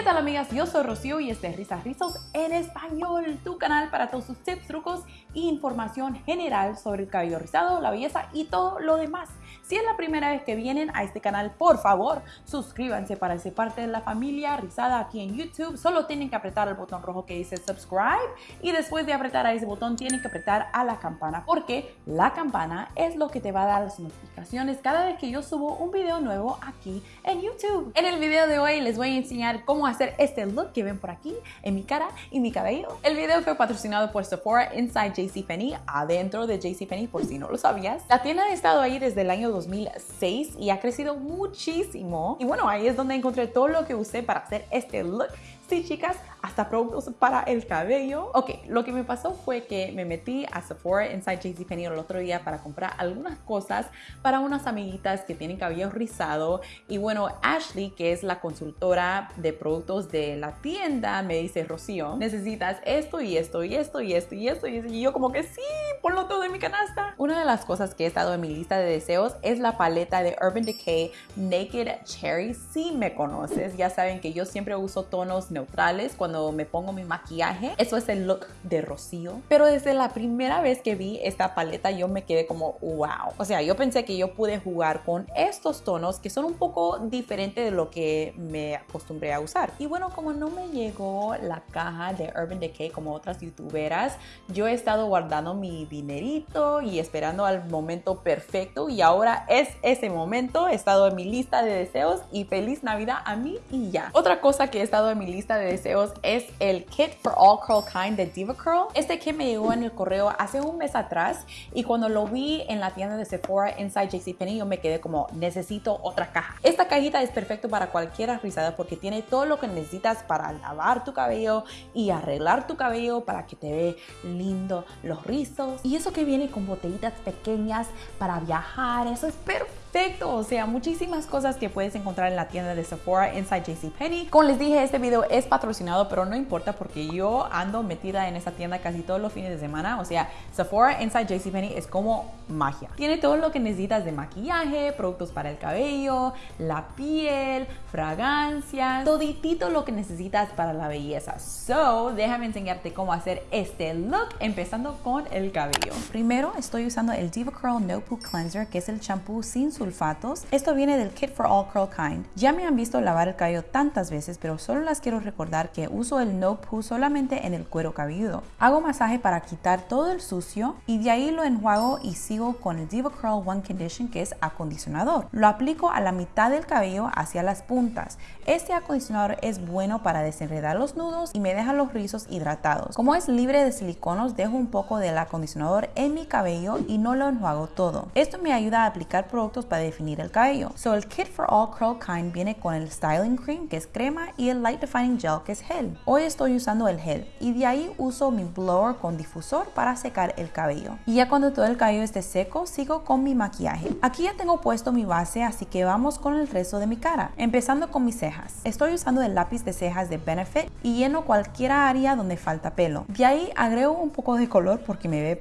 ¿Qué tal amigas? Yo soy Rocío y este es Risas Rizos en Español, tu canal para todos sus tips, trucos e información general sobre el cabello rizado, la belleza y todo lo demás. Si es la primera vez que vienen a este canal, por favor, suscríbanse para ser parte de la familia rizada aquí en YouTube. Solo tienen que apretar el botón rojo que dice subscribe y después de apretar a ese botón tienen que apretar a la campana porque la campana es lo que te va a dar las notificaciones cada vez que yo subo un video nuevo aquí en YouTube. En el video de hoy les voy a enseñar cómo hacer este look que ven por aquí en mi cara y mi cabello. El video fue patrocinado por Sephora Inside JCPenney, adentro de JCPenney por si no lo sabías. La tienda ha estado ahí desde el año 2006 y ha crecido muchísimo. Y bueno, ahí es donde encontré todo lo que usé para hacer este look. Sí, chicas, hasta productos para el cabello. Ok, lo que me pasó fue que me metí a Sephora Inside JCPenney el otro día para comprar algunas cosas para unas amiguitas que tienen cabello rizado. Y bueno, Ashley, que es la consultora de productos de la tienda, me dice, Rocío, necesitas esto y esto y esto y esto y esto. Y yo como que sí, ponlo todo en mi canasta. Una de las cosas que he estado en mi lista de deseos es la paleta de Urban Decay Naked Cherry. Si me conoces, ya saben que yo siempre uso tonos neutrales cuando me pongo mi maquillaje. Eso es el look de Rocío. Pero desde la primera vez que vi esta paleta yo me quedé como wow. O sea, yo pensé que yo pude jugar con estos tonos que son un poco diferentes de lo que me acostumbré a usar. Y bueno, como no me llegó la caja de Urban Decay como otras youtuberas, yo he estado guardando mi dinerito y esperando al momento perfecto y ahora es ese momento. He estado en mi lista de deseos y feliz Navidad a mí y ya. Otra cosa que he estado en mi lista de deseos es el Kit for All Curl Kind de Diva Curl. Este kit me llegó en el correo hace un mes atrás y cuando lo vi en la tienda de Sephora Inside JCPenney yo me quedé como necesito otra caja. Esta cajita es perfecto para cualquier rizada porque tiene todo lo que necesitas para lavar tu cabello y arreglar tu cabello para que te ve lindo los rizos. Y eso que viene con botellitas pequeñas para viajar, eso es perfecto. O sea, muchísimas cosas que puedes encontrar en la tienda de Sephora Inside JCPenney. Como les dije, este video es patrocinado, pero no importa porque yo ando metida en esa tienda casi todos los fines de semana. O sea, Sephora Inside JCPenney es como magia. Tiene todo lo que necesitas de maquillaje, productos para el cabello, la piel, fragancias, toditito lo que necesitas para la belleza. So, déjame enseñarte cómo hacer este look, empezando con el cabello. Primero estoy usando el Diva Curl No Poo Cleanser, que es el champú sin sulfatos. Esto viene del Kit for All Curl Kind. Ya me han visto lavar el cabello tantas veces, pero solo las quiero recordar que uso el No Poo solamente en el cuero cabelludo. Hago masaje para quitar todo el sucio y de ahí lo enjuago y sigo con el Diva Curl One Condition que es acondicionador. Lo aplico a la mitad del cabello hacia las puntas. Este acondicionador es bueno para desenredar los nudos y me deja los rizos hidratados. Como es libre de siliconos, dejo un poco del acondicionador en mi cabello y no lo enjuago todo. Esto me ayuda a aplicar productos para definir el cabello. So el Kit for All Curl Kind viene con el Styling Cream que es crema y el Light Defining Gel que es gel. Hoy estoy usando el gel y de ahí uso mi blower con difusor para secar el cabello. Y ya cuando todo el cabello esté seco, sigo con mi maquillaje. Aquí ya tengo puesto mi base, así que vamos con el resto de mi cara. Empezando con mis cejas. Estoy usando el lápiz de cejas de Benefit y lleno cualquier área donde falta pelo. De ahí agrego un poco de color porque me ve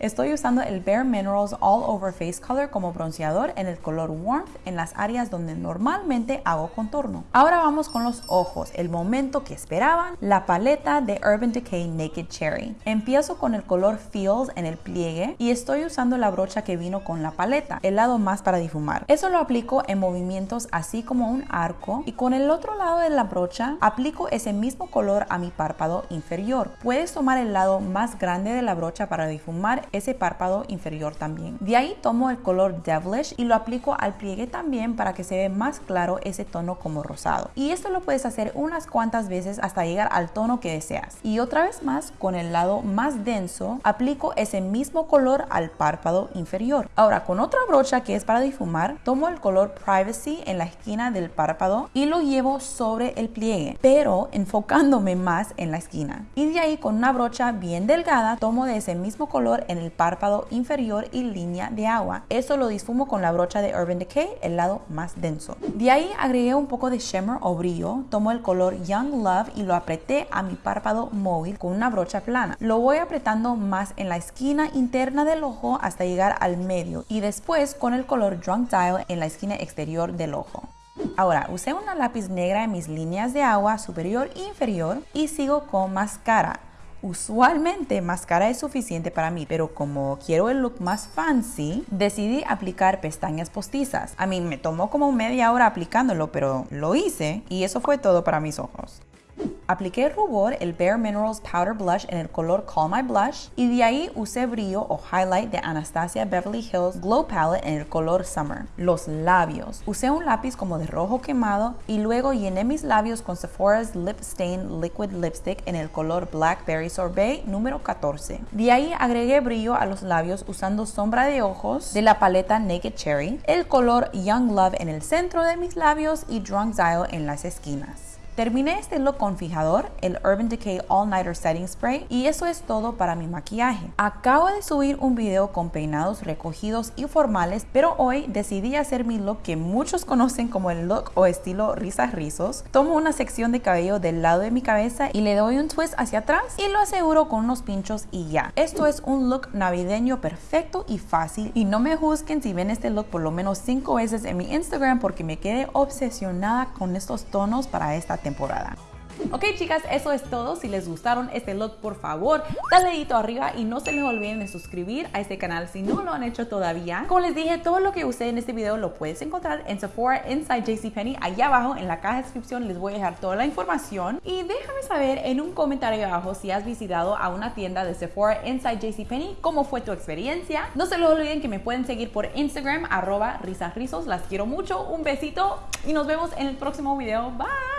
Estoy usando el Bare Minerals All Over Face Color como bronceador en el color Warmth en las áreas donde normalmente hago contorno. Ahora vamos con los ojos, el momento que esperaban, la paleta de Urban Decay Naked Cherry. Empiezo con el color Feels en el pliegue y estoy usando la brocha que vino con la paleta, el lado más para difumar. Eso lo aplico en movimientos así como un arco y con el otro lado de la brocha aplico ese mismo color a mi párpado inferior. Puedes tomar el lado más grande de la brocha para difumar ese párpado inferior también. De ahí tomo el color Devilish y lo aplico al pliegue también para que se vea más claro ese tono como rosado. Y esto lo puedes hacer unas cuantas veces hasta llegar al tono que deseas. Y otra vez más, con el lado más denso, aplico ese mismo color al párpado inferior. Ahora, con otra brocha que es para difumar, tomo el color Privacy en la esquina del párpado y lo llevo sobre el pliegue, pero enfocándome más en la esquina. Y de ahí con una brocha bien delgada, tomo de ese mismo color en el párpado inferior y línea de agua. Eso lo difumo con la brocha de Urban Decay, el lado más denso. De ahí agregué un poco de shimmer o brillo, tomo el color Young Love y lo apreté a mi párpado móvil con una brocha plana. Lo voy apretando más en la esquina interna del ojo hasta llegar al medio y después con el color Drunk Dial en la esquina exterior del ojo. Ahora, usé una lápiz negra en mis líneas de agua superior e inferior y sigo con máscara. Usualmente máscara es suficiente para mí, pero como quiero el look más fancy, decidí aplicar pestañas postizas. A mí me tomó como media hora aplicándolo, pero lo hice y eso fue todo para mis ojos. Apliqué rubor, el Bare Minerals Powder Blush en el color Call My Blush y de ahí usé brillo o highlight de Anastasia Beverly Hills Glow Palette en el color Summer. Los labios. Usé un lápiz como de rojo quemado y luego llené mis labios con Sephora's Lip Stain Liquid Lipstick en el color Blackberry Sorbet número 14. De ahí agregué brillo a los labios usando sombra de ojos de la paleta Naked Cherry, el color Young Love en el centro de mis labios y Drunk Dial en las esquinas. Terminé este look con fijador, el Urban Decay All Nighter Setting Spray y eso es todo para mi maquillaje. Acabo de subir un video con peinados recogidos y formales, pero hoy decidí hacer mi look que muchos conocen como el look o estilo risas rizos. Tomo una sección de cabello del lado de mi cabeza y le doy un twist hacia atrás y lo aseguro con unos pinchos y ya. Esto es un look navideño perfecto y fácil y no me juzguen si ven este look por lo menos 5 veces en mi Instagram porque me quedé obsesionada con estos tonos para esta temporada. Ok chicas, eso es todo. Si les gustaron este look, por favor, dale dedito arriba y no se les olviden de suscribir a este canal si no lo han hecho todavía. Como les dije, todo lo que usé en este video lo puedes encontrar en Sephora Inside JCPenney. Allá abajo en la caja de descripción les voy a dejar toda la información. Y déjame saber en un comentario abajo si has visitado a una tienda de Sephora Inside JCPenney, cómo fue tu experiencia. No se les olviden que me pueden seguir por Instagram, arroba risasrizos. Las quiero mucho, un besito y nos vemos en el próximo video. Bye!